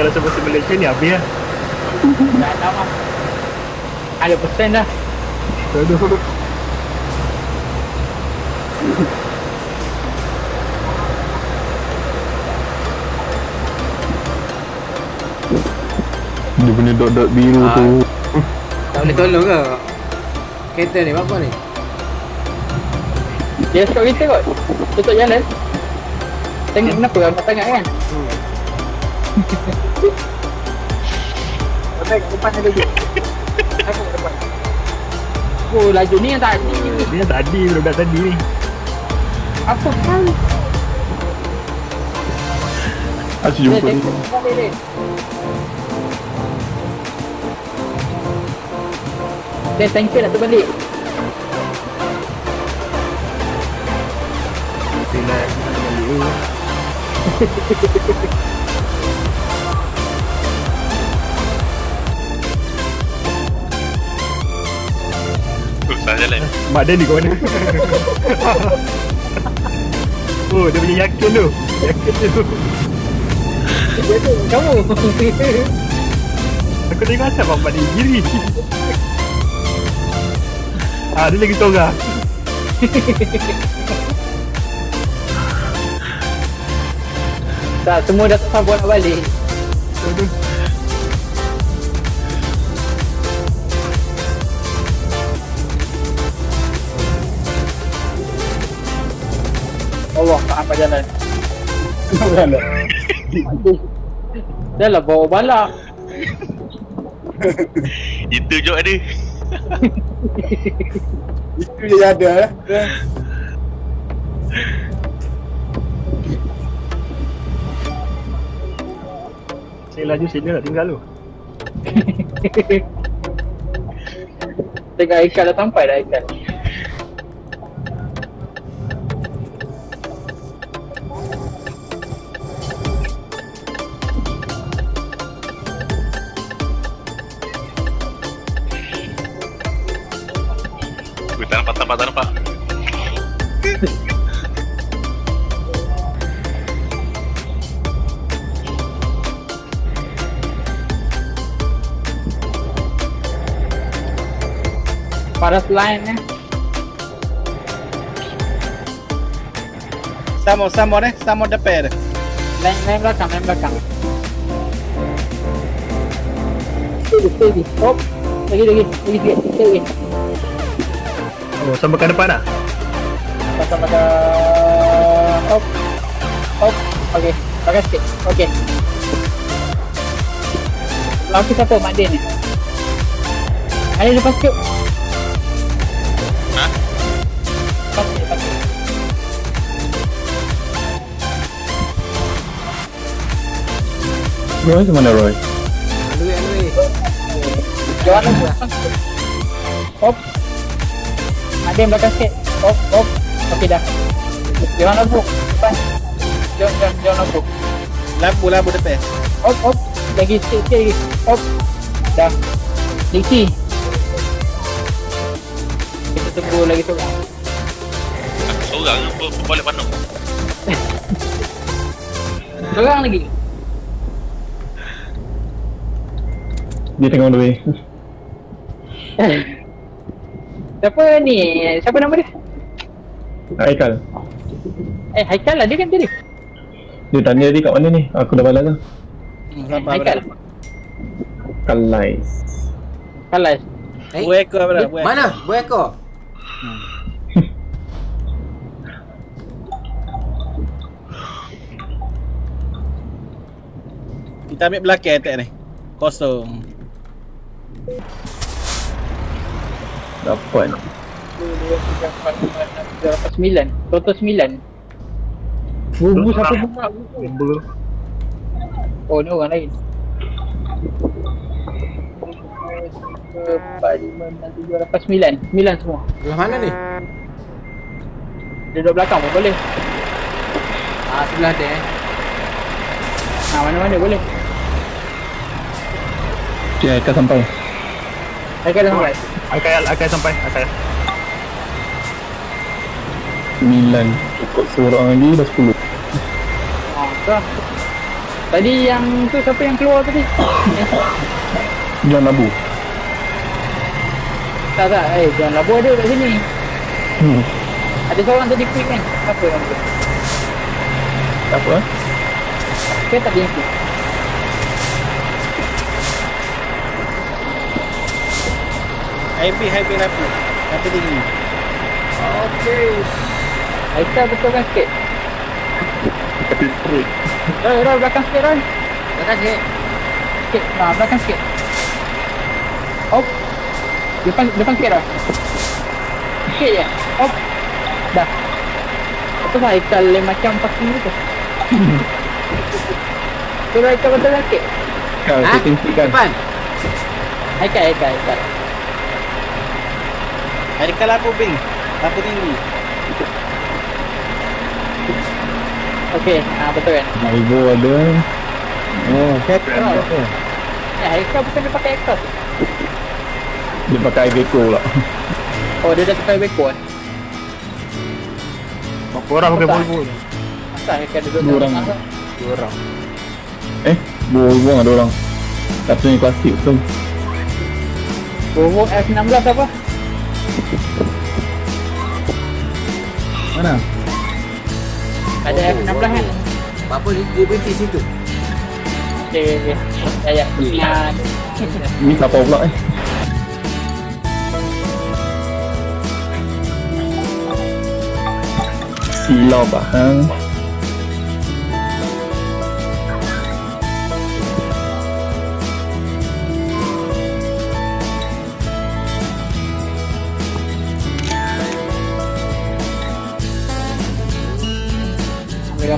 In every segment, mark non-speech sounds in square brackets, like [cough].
Macam ni habis lah Dah lama. Ada persen dah. Aduh Dia punya dot-dot biru Ah. tu Tak boleh tolong ke? Kereta ni apa ni? Dia stop kita kot. Tutup jalan. Tengok kenapa orang tengah kan? Baik, depan ada lagi. Aku depan. Oh, laju ni yang tadi ni. Dia tadi budak tadi ni Apa? Asyik Dia jumpa ni dia. Tanker nak terbalik. Bila balik Susah jalan. Mak ni kat mana? [laughs] Oh dia punya yakin tu. Yakin tu. Dia tu kamu. Aku tengok asal bapak dia giri. Ah dia lagi seorang. Tak, semua dah tak nak balik. Allah, apa jalan. [laughs] Dah lah bawa balak. [laughs] Itu je ada. [laughs] Itu je ada eh. Saya laju sini nak tinggal tu Tengok ikan dah sampai dah ikan. Paras line eh. Samo, samo eh. Samo depan. Line, line belakang, line belakang. Steady, steady. Hop. Lagi, lagi. Lagi. Sikit lagi. Oh sampai ke depan lah Pasal-pasal. Hop. Hop. Okay. Pakai sikit. Okay. Laki siapa? Mak Din ni. Ada lepas sikit. Roy ke mana Roy? Duit duit. Jangan lupa. Hop. Ada yang belakang sikit. Hop, hop. Okey dah. Jangan lupa. Depan. Jangan, jangan, jangan lupa. Lampu, lampu depan. Hop, hop. Lagi sikit, sikit lagi. Hop. Dah. Diksi. Kita tunggu lagi. Aku seorang apa balik pandang. [laughs] Seorang lagi. Dia tengah on the way Siapa ni? Siapa nama dia? Haikal Eh, Haikal lah dia kan tadi. Dia tanya dia kat mana ni? Aku dah balas lah Hmm, sabar Haikal. berapa? Kalais Kalas. Eh, Dua ekor? Dua ekor. mana? Dua ekor. [laughs] Kita ambil belakang attack ni. Kosong. Dapat Berapa sembilan? Total sembilan. Bubu satu buka. Nombor Oh, ni orang lain. Empat, lima, enam, tujuh, lapan, sembilan. Sembilan semua. Belah mana ni? Dia duduk belakang pun boleh. Ah, sebelah dia eh. Ha, mana-mana boleh. Dia Haikal sampai Haikal dah sampai. Akal, akal sampai Akal 9 Cukup seorang lagi dah 10 Ha, tu lah. Tadi yang tu siapa yang keluar tadi? Eh, John Abu. tak tak, eh jangan labu ada kat sini. Hmm. Ada seorang tadi quick kan? Apa yang tu? Apa? eh? Ke tak dia yang quick? Happy happy rapi. Rapi tinggi. Okey. Aikal betul kan sikit? Tapi. Roy, Roy belakang sikit Roy. Belakang sikit. Sikit, ha, belakang sikit. Hop. Depan, depan sikit Roy. Sikit je. Hop. Dah. Apa lah Aikal lain macam parking gitu. Tu [laughs] Roy, Aikal betul kan sikit? Kau Ha? Depan. Aikal, Aikal, Aikal. Hari kalau aku ping. Rapi tinggi. Okey, ha, betul kan? Maigo ada. Oh, set. Roy. Ya, Aikal bukan dia pakai Aikal. Dia pakai Iveco pula. Oh, dia dah pakai beko kan? Berapa orang pakai Betul. Volvo ni? Asal Aikal duduk Dua orang. Dua orang. Eh, buang ada orang. Satu ni klasik tu. Volvo F16 apa? Mana? Ada F16 kan? Apa dia, dia berhenti situ? Okey, okey. Ya, ya. Nah, Ni siapa pula eh? Silau bahang.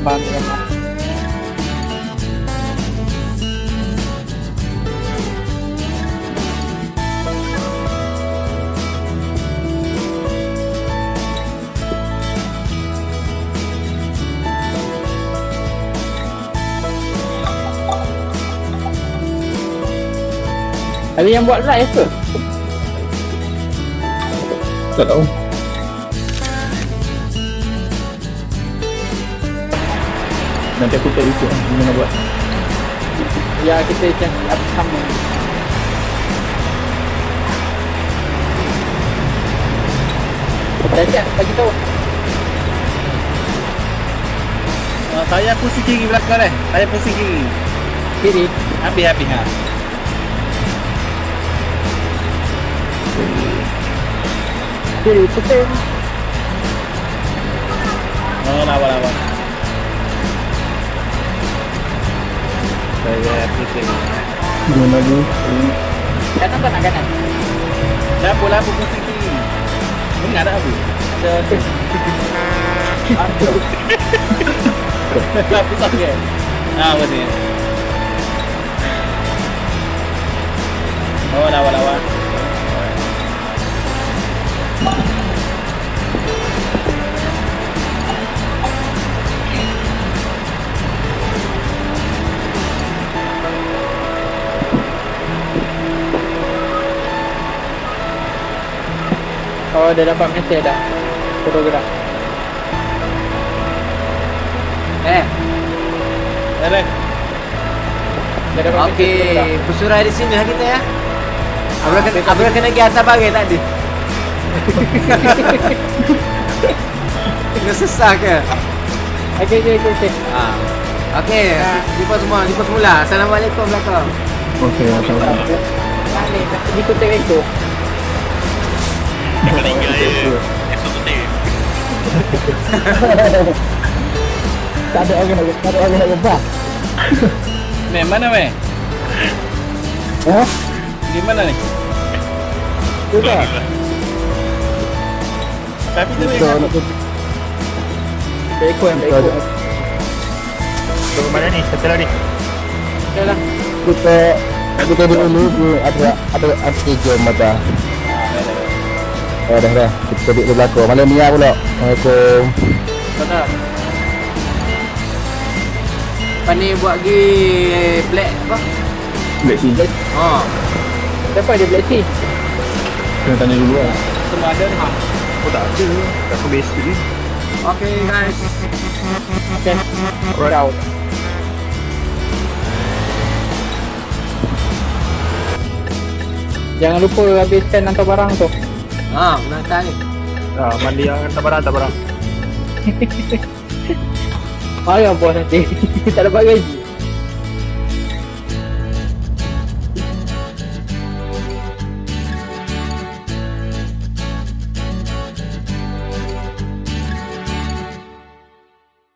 Ambil gambar. Ada yang buat live ke? Tak tahu. Nanti aku tak ikut lah. Gimana buat? Ya kita macam apa sama. Dah siap bagi tahu. Uh, saya pusing kiri belakang eh. Saya pusing kiri. Kiri. Habis habis ha. Kiri puting. Oh, lawa lawa. Saya pusing. Gimana lagi? Kanan tak nak kanan? Lapu lapu pusing kiri. Dengar tak aku? Ada lapu sangat. Ah, betul. Oh, lawa Oh dah dapat mesej dah. Fotogram. Eh, Ada. Dah dapat okey. mesej. Bersurai di sini lah kita ya. Abang kena, abang kena pergi atas bagai tadi. [laughs] Kena sesah ke? Okey okey okey. okey. Ha. Okey, jumpa semua, jumpa semula. Assalamualaikum belakang. Okey, macam mana? Balik di kota Eko. Meninggal je. Teh. Tak ada orang nak tak ada orang nak gebak. Meh, mana meh? Ha? Di mana ni? Tak? Tapi tu meh. Eko yang Eko. Ke mana ni? Satu lagi. Dah lah. kita kita dulu tu ada ada ada jam mata. Eh dah dah, kita tadi dia belakang Malam Mia lah pula. Assalamualaikum. Mana? Pani buat gi black apa? Black tea. Ha. Siapa dia black tea? Kena tanya dulu lah. Semua ada ni. Aku tak ada. Aku basic ni. Okay guys. Okay. Right out. Jangan lupa habiskan hantar barang tu. Ha, kena hantar ni. Ah, mandi yang hantar barang, hantar barang. Bos nanti. [laughs] tak dapat gaji.